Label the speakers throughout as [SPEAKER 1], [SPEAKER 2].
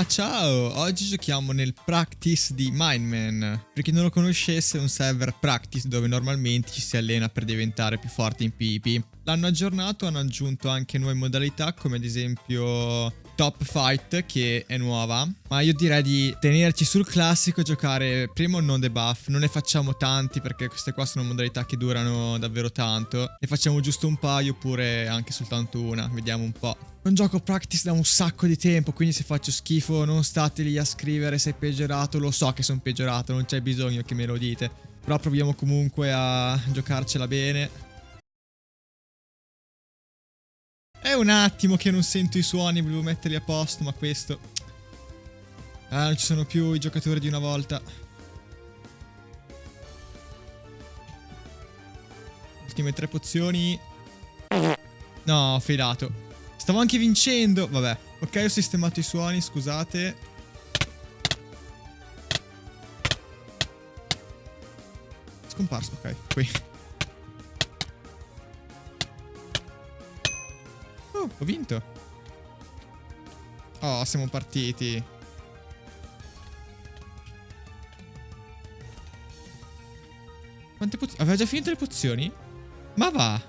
[SPEAKER 1] Ma ciao, oggi giochiamo nel practice di Mindman. Per chi non lo conoscesse è un server practice dove normalmente ci si allena per diventare più forti in PvP. L'hanno aggiornato, hanno aggiunto anche nuove modalità come ad esempio Top Fight che è nuova. Ma io direi di tenerci sul classico e giocare prima un non debuff. Non ne facciamo tanti perché queste qua sono modalità che durano davvero tanto. Ne facciamo giusto un paio oppure anche soltanto una Vediamo un po' Non gioco practice da un sacco di tempo Quindi se faccio schifo non state lì a scrivere se è peggiorato. Lo so che sono peggiorato non c'è bisogno che me lo dite. Però proviamo comunque a giocarcela bene È un attimo che non sento i suoni, volevo metterli a posto, ma questo... Ah, non ci sono più i giocatori di una volta. Ultime tre pozioni. No, ho failato. Stavo anche vincendo. Vabbè. Ok, ho sistemato i suoni, scusate. Scomparso, ok, qui. Ho vinto. Oh, siamo partiti. Quante pozioni? Aveva già finito le pozioni? Ma va.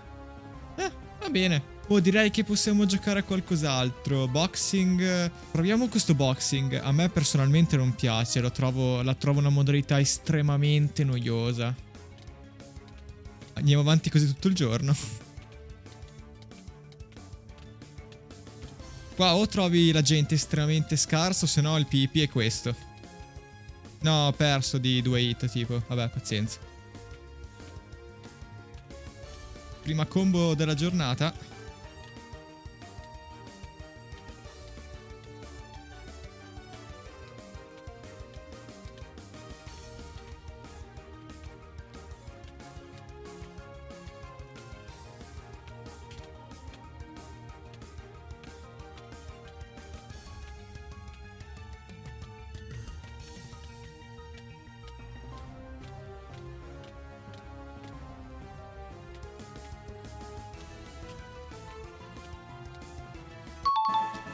[SPEAKER 1] Eh, va bene. Oh, direi che possiamo giocare a qualcos'altro. Boxing. Proviamo questo boxing. A me personalmente non piace. Trovo, la trovo una modalità estremamente noiosa. Andiamo avanti così tutto il giorno. Qua o trovi la gente estremamente scarsa o se no il PvP è questo. No, ho perso di due hit tipo. Vabbè, pazienza. Prima combo della giornata.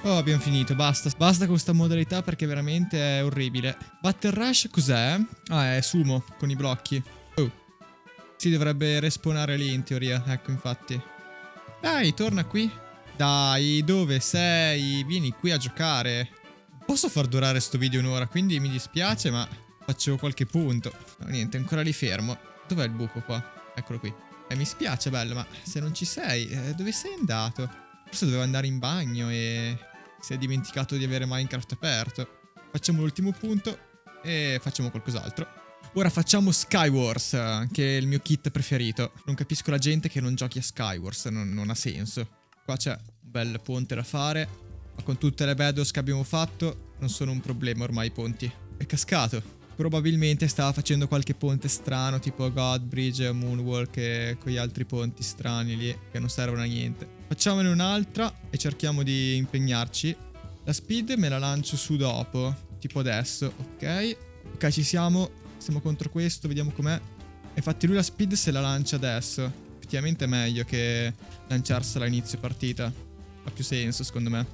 [SPEAKER 1] Oh, abbiamo finito, basta. Basta con questa modalità perché veramente è orribile. Battle Rush cos'è? Ah, è sumo, con i blocchi. Oh. Si dovrebbe respawnare lì in teoria, ecco infatti. Dai, torna qui. Dai, dove sei? Vieni qui a giocare. Posso far durare sto video un'ora, quindi mi dispiace, ma faccio qualche punto. No, niente, ancora lì fermo. Dov'è il buco qua? Eccolo qui. Eh, mi spiace, bello, ma se non ci sei, eh, dove sei andato? Forse dovevo andare in bagno e si è dimenticato di avere Minecraft aperto. Facciamo l'ultimo punto e facciamo qualcos'altro. Ora facciamo Skywars, che è il mio kit preferito. Non capisco la gente che non giochi a Skywars, non, non ha senso. Qua c'è un bel ponte da fare, ma con tutte le bedros che abbiamo fatto non sono un problema ormai i ponti. È cascato. Probabilmente stava facendo qualche ponte strano, tipo Godbridge, Moonwalk e quegli altri ponti strani lì, che non servono a niente. Facciamone un'altra e cerchiamo di impegnarci. La speed me la lancio su dopo, tipo adesso, ok? Ok, ci siamo. Siamo contro questo, vediamo com'è. Infatti lui la speed se la lancia adesso. Effettivamente è meglio che lanciarsela a inizio partita. Ha più senso, secondo me.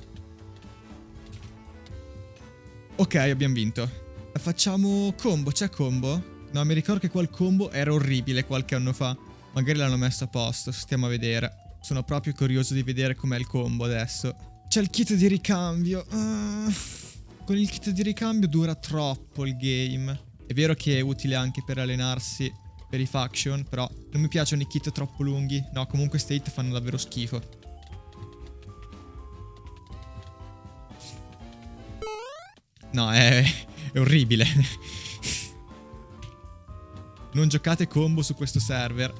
[SPEAKER 1] Ok, abbiamo vinto. Facciamo combo, c'è combo? No, mi ricordo che quel combo era orribile qualche anno fa. Magari l'hanno messo a posto, stiamo a vedere. Sono proprio curioso di vedere com'è il combo adesso. C'è il kit di ricambio. Uh, con il kit di ricambio dura troppo il game. È vero che è utile anche per allenarsi per i faction, però non mi piacciono i kit troppo lunghi. No, comunque queste hit fanno davvero schifo. No, è, è orribile. non giocate combo su questo server.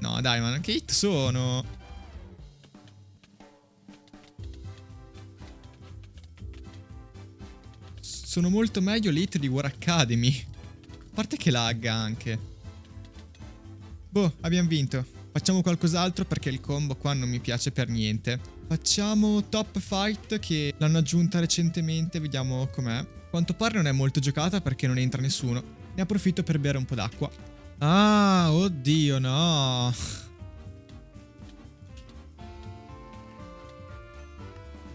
[SPEAKER 1] No, dai, ma che hit sono? Sono molto meglio le hit di War Academy. A parte che lagga anche. Boh, abbiamo vinto. Facciamo qualcos'altro perché il combo qua non mi piace per niente. Facciamo Top Fight che l'hanno aggiunta recentemente, vediamo com'è. Quanto pare non è molto giocata perché non entra nessuno. Ne approfitto per bere un po' d'acqua. Ah, oddio, no.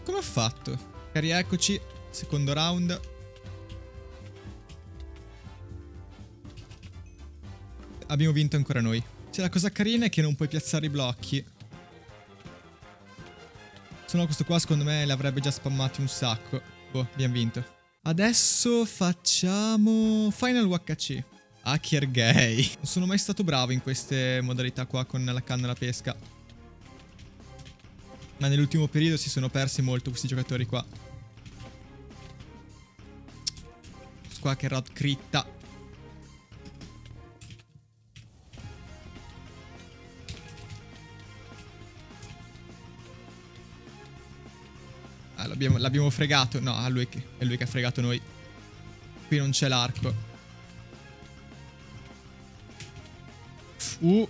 [SPEAKER 1] Come ho fatto? Cari, eccoci. Secondo round. Abbiamo vinto ancora noi. Cioè, la cosa carina è che non puoi piazzare i blocchi. Se no questo qua secondo me li avrebbe già spammati un sacco. Boh, abbiamo vinto. Adesso facciamo Final UHC. Hacker gay. Non sono mai stato bravo in queste modalità qua con la canna da pesca. Ma nell'ultimo periodo si sono persi molto questi giocatori qua. Questo qua rod critta. Ah, l'abbiamo fregato. No, è lui, che, è lui che ha fregato noi. Qui non c'è l'arco. Uh.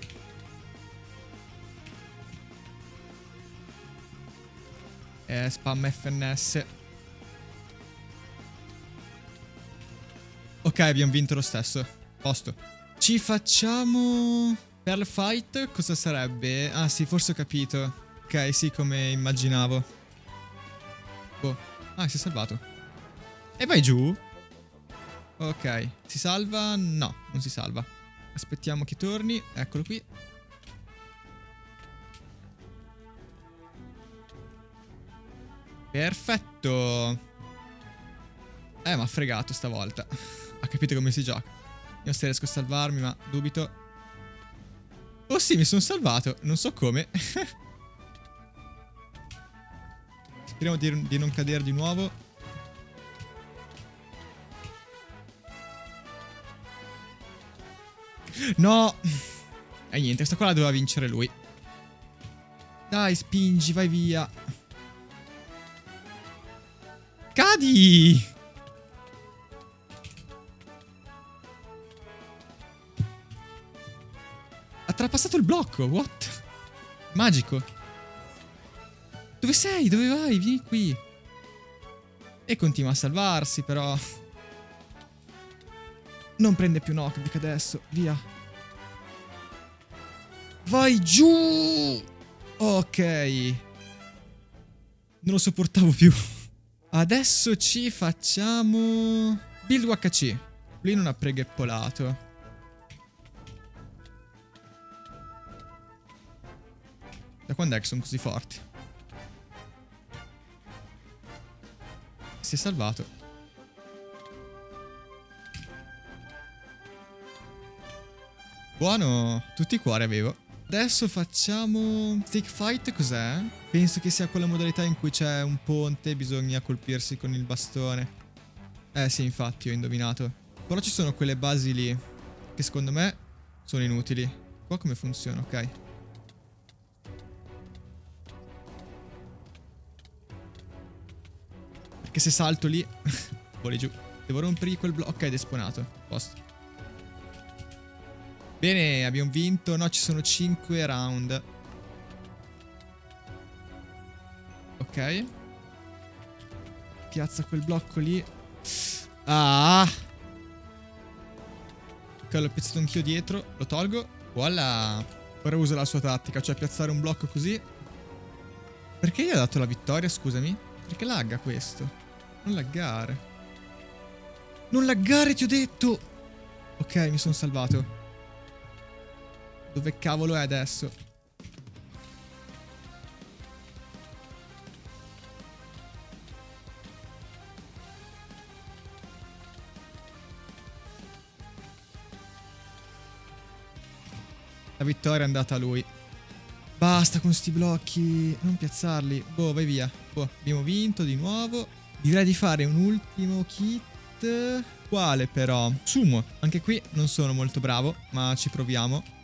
[SPEAKER 1] Eh, spam FNS. Ok, abbiamo vinto lo stesso. Posto. Ci facciamo... Pearl Fight? Cosa sarebbe? Ah sì, forse ho capito. Ok, sì, come immaginavo. Boh. Ah, si è salvato. E vai giù? Ok. Si salva? No, non si salva. Aspettiamo che torni. Eccolo qui. Perfetto. Eh, ma ha fregato stavolta. ha capito come si gioca. Io se riesco a salvarmi, ma dubito. Oh sì, mi sono salvato. Non so come. Speriamo di, di non cadere di nuovo. No! E niente, questa qua la doveva vincere lui. Dai, spingi, vai via. Cadi! Ha trapassato il blocco, what? Magico. Dove sei? Dove vai? Vieni qui. E continua a salvarsi, però... Non prende più knockback adesso. Via. Vai giù! Ok. Non lo sopportavo più. Adesso ci facciamo... Build UHC. Lui non ha pregheppolato. Da quando è che sono così forti? Si è salvato. Buono, tutti i cuori avevo. Adesso facciamo... Stick fight cos'è? Penso che sia quella modalità in cui c'è un ponte e bisogna colpirsi con il bastone. Eh sì, infatti, ho indovinato. Però ci sono quelle basi lì, che secondo me sono inutili. Qua come funziona, ok. Perché se salto lì... voli giù. Devo rompergli quel blocco. Ok, spawnato. Posto. Bene, abbiamo vinto. No, ci sono 5 round. Ok. Piazza quel blocco lì. Ah! Ok, l'ho piazzato anch'io dietro. Lo tolgo. Voilà. Ora uso la sua tattica, cioè piazzare un blocco così. Perché gli ha dato la vittoria, scusami? Perché lagga questo? Non laggare. Non laggare, ti ho detto! Ok, mi sono salvato. Dove cavolo è adesso? La vittoria è andata a lui. Basta con sti blocchi. Non piazzarli. Boh, vai via. Boh, abbiamo vinto di nuovo. Direi di fare un ultimo kit. Quale però? Sumo. Anche qui non sono molto bravo, ma ci proviamo.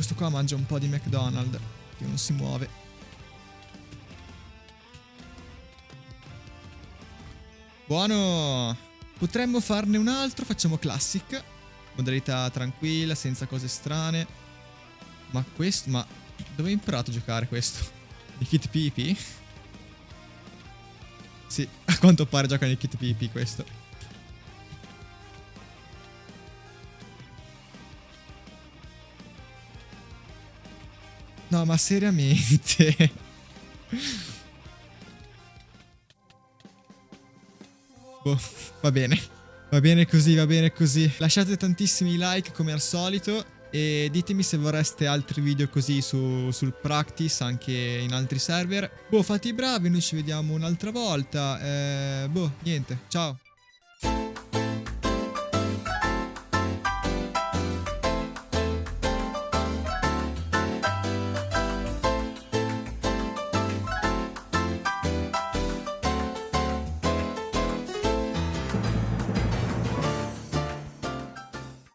[SPEAKER 1] questo qua mangia un po' di McDonald's, che non si muove. Buono! Potremmo farne un altro, facciamo classic. Modalità tranquilla, senza cose strane. Ma questo, ma dove hai imparato a giocare questo? I kit PP? Sì, a quanto pare gioca nei kit PP questo. No, ma seriamente. boh, va bene. Va bene così, va bene così. Lasciate tantissimi like come al solito e ditemi se vorreste altri video così su, sul practice anche in altri server. Boh, fate i bravi, noi ci vediamo un'altra volta. Eh, boh, niente, ciao.